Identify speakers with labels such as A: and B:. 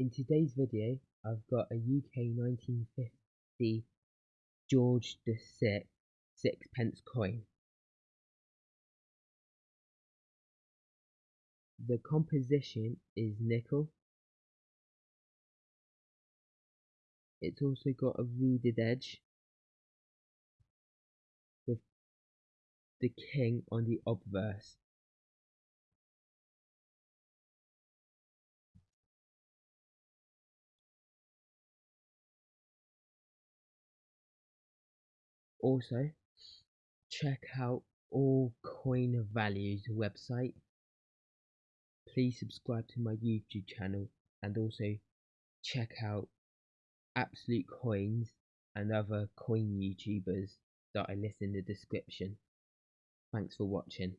A: In today's video, I've got a UK 1950 George VI sixpence coin. The composition is nickel. It's also got a reeded edge with the king on the obverse. Also, check out all coin values website. Please subscribe to my YouTube channel and also check out Absolute Coins and other coin YouTubers that I list in the description. Thanks for watching.